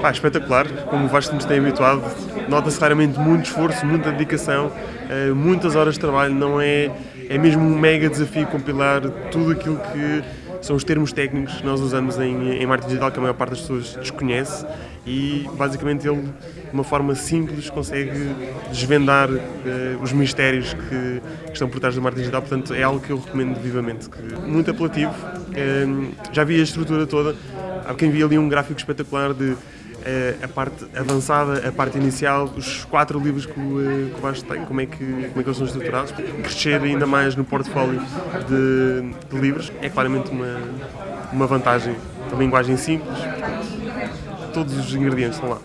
Pá, espetacular, como o Vasco nos tem habituado. Nota-se claramente muito esforço, muita dedicação, eh, muitas horas de trabalho. Não é, é mesmo um mega desafio compilar tudo aquilo que são os termos técnicos que nós usamos em, em marketing digital, que a maior parte das pessoas desconhece. E basicamente ele, de uma forma simples, consegue desvendar eh, os mistérios que, que, estão por trás do marketing digital. Portanto, é algo que eu recomendo vivamente. Que, muito apelativo. Eh, já vi a estrutura toda. Há quem via ali um gráfico espetacular de a parte avançada, a parte inicial, os quatro livros que o, que o Vasco tem, como é, que, como é que eles são estruturados, crescer ainda mais no portfólio de, de livros é claramente uma, uma vantagem. A linguagem simples, todos os ingredientes estão lá.